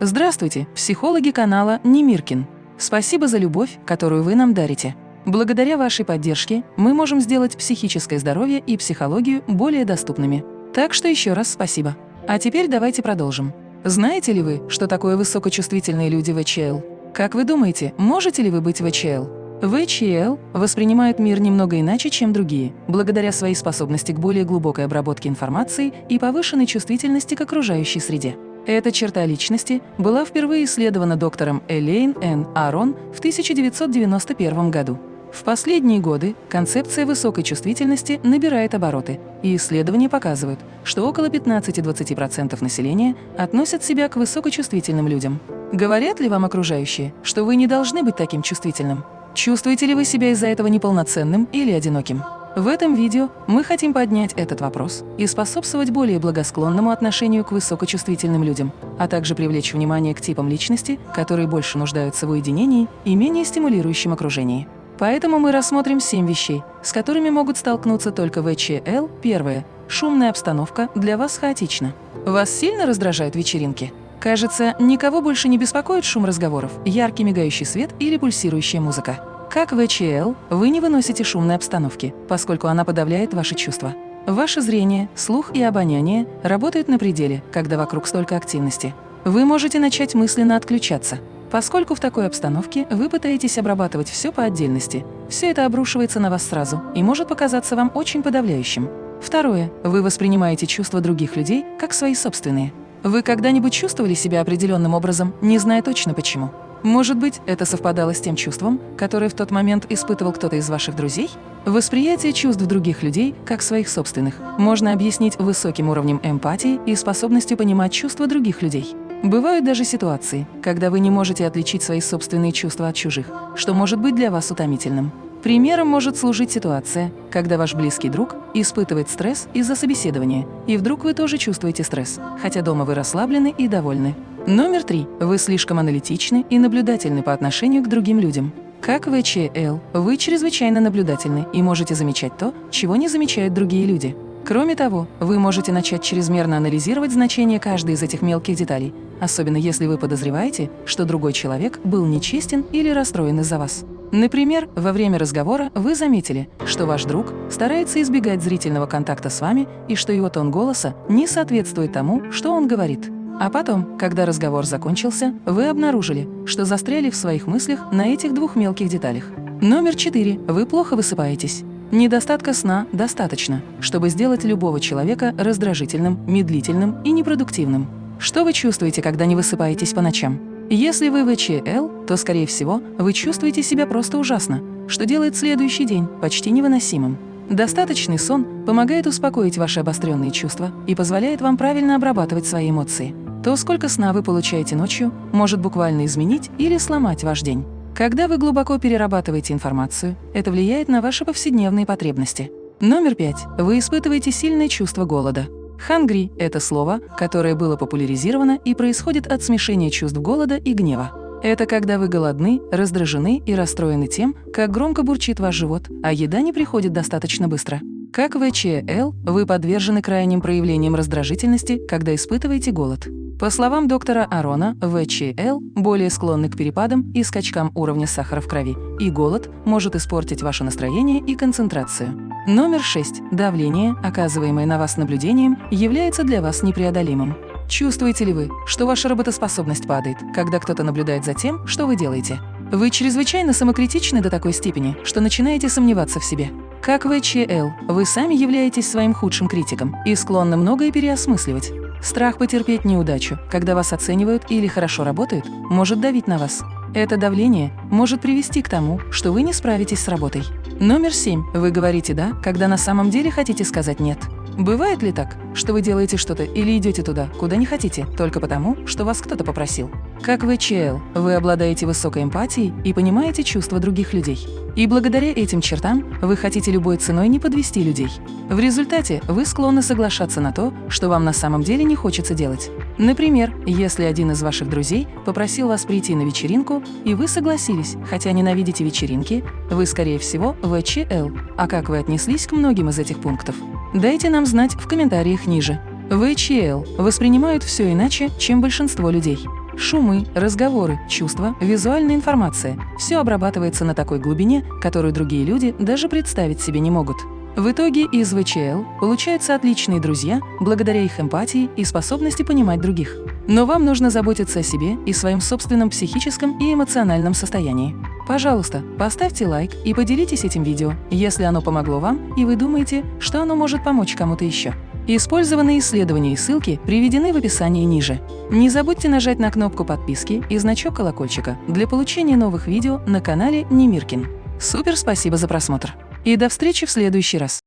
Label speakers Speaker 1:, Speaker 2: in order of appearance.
Speaker 1: Здравствуйте, психологи канала Немиркин. Спасибо за любовь, которую вы нам дарите. Благодаря вашей поддержке мы можем сделать психическое здоровье и психологию более доступными. Так что еще раз спасибо. А теперь давайте продолжим. Знаете ли вы, что такое высокочувствительные люди ВЧЛ? Как вы думаете, можете ли вы быть ВЧЛ? ВЧЛ воспринимают мир немного иначе, чем другие, благодаря своей способности к более глубокой обработке информации и повышенной чувствительности к окружающей среде. Эта черта личности была впервые исследована доктором Элейн Н. Арон в 1991 году. В последние годы концепция высокой чувствительности набирает обороты, и исследования показывают, что около 15-20% населения относят себя к высокочувствительным людям. Говорят ли вам окружающие, что вы не должны быть таким чувствительным? Чувствуете ли вы себя из-за этого неполноценным или одиноким? В этом видео мы хотим поднять этот вопрос и способствовать более благосклонному отношению к высокочувствительным людям, а также привлечь внимание к типам личности, которые больше нуждаются в уединении и менее стимулирующем окружении. Поэтому мы рассмотрим семь вещей, с которыми могут столкнуться только ВЧЛ. Первое. Шумная обстановка для вас хаотична. Вас сильно раздражают вечеринки? Кажется, никого больше не беспокоит шум разговоров, яркий мигающий свет или пульсирующая музыка. Как ВЧЛ, вы не выносите шумной обстановки, поскольку она подавляет ваши чувства. Ваше зрение, слух и обоняние работают на пределе, когда вокруг столько активности. Вы можете начать мысленно отключаться, поскольку в такой обстановке вы пытаетесь обрабатывать все по отдельности. Все это обрушивается на вас сразу и может показаться вам очень подавляющим. Второе. Вы воспринимаете чувства других людей как свои собственные. Вы когда-нибудь чувствовали себя определенным образом, не зная точно почему? Может быть, это совпадало с тем чувством, которое в тот момент испытывал кто-то из ваших друзей? Восприятие чувств других людей, как своих собственных, можно объяснить высоким уровнем эмпатии и способностью понимать чувства других людей. Бывают даже ситуации, когда вы не можете отличить свои собственные чувства от чужих, что может быть для вас утомительным. Примером может служить ситуация, когда ваш близкий друг испытывает стресс из-за собеседования, и вдруг вы тоже чувствуете стресс, хотя дома вы расслаблены и довольны. Номер три. Вы слишком аналитичны и наблюдательны по отношению к другим людям. Как ВЧЛ, вы чрезвычайно наблюдательны и можете замечать то, чего не замечают другие люди. Кроме того, вы можете начать чрезмерно анализировать значение каждой из этих мелких деталей, особенно если вы подозреваете, что другой человек был нечестен или расстроен из-за вас. Например, во время разговора вы заметили, что ваш друг старается избегать зрительного контакта с вами и что его тон голоса не соответствует тому, что он говорит. А потом, когда разговор закончился, вы обнаружили, что застряли в своих мыслях на этих двух мелких деталях. Номер четыре. Вы плохо высыпаетесь. Недостатка сна достаточно, чтобы сделать любого человека раздражительным, медлительным и непродуктивным. Что вы чувствуете, когда не высыпаетесь по ночам? Если вы ВЧЛ, то, скорее всего, вы чувствуете себя просто ужасно, что делает следующий день почти невыносимым. Достаточный сон помогает успокоить ваши обостренные чувства и позволяет вам правильно обрабатывать свои эмоции то сколько сна вы получаете ночью, может буквально изменить или сломать ваш день. Когда вы глубоко перерабатываете информацию, это влияет на ваши повседневные потребности. Номер пять. Вы испытываете сильное чувство голода. «Хангри» — это слово, которое было популяризировано и происходит от смешения чувств голода и гнева. Это когда вы голодны, раздражены и расстроены тем, как громко бурчит ваш живот, а еда не приходит достаточно быстро. Как ВЧЛ, вы подвержены крайним проявлениям раздражительности, когда испытываете голод. По словам доктора Арона, ВЧЛ более склонны к перепадам и скачкам уровня сахара в крови, и голод может испортить ваше настроение и концентрацию. Номер 6. Давление, оказываемое на вас наблюдением, является для вас непреодолимым. Чувствуете ли вы, что ваша работоспособность падает, когда кто-то наблюдает за тем, что вы делаете? Вы чрезвычайно самокритичны до такой степени, что начинаете сомневаться в себе. Как ВЧЛ, вы сами являетесь своим худшим критиком и склонны многое переосмысливать. Страх потерпеть неудачу, когда вас оценивают или хорошо работают, может давить на вас. Это давление может привести к тому, что вы не справитесь с работой. Номер семь. Вы говорите «да», когда на самом деле хотите сказать «нет». Бывает ли так, что вы делаете что-то или идете туда, куда не хотите, только потому, что вас кто-то попросил? Как вы ЧЛ, вы обладаете высокой эмпатией и понимаете чувства других людей. И благодаря этим чертам вы хотите любой ценой не подвести людей. В результате вы склонны соглашаться на то, что вам на самом деле не хочется делать. Например, если один из ваших друзей попросил вас прийти на вечеринку, и вы согласились, хотя ненавидите вечеринки, вы, скорее всего, ВЧЛ. А как вы отнеслись к многим из этих пунктов? Дайте нам знать в комментариях ниже. ВЧЛ воспринимают все иначе, чем большинство людей. Шумы, разговоры, чувства, визуальная информация – все обрабатывается на такой глубине, которую другие люди даже представить себе не могут. В итоге из ВЧЛ получаются отличные друзья благодаря их эмпатии и способности понимать других. Но вам нужно заботиться о себе и своем собственном психическом и эмоциональном состоянии. Пожалуйста, поставьте лайк и поделитесь этим видео, если оно помогло вам и вы думаете, что оно может помочь кому-то еще. Использованные исследования и ссылки приведены в описании ниже. Не забудьте нажать на кнопку подписки и значок колокольчика для получения новых видео на канале Немиркин. Супер спасибо за просмотр! И до встречи в следующий раз!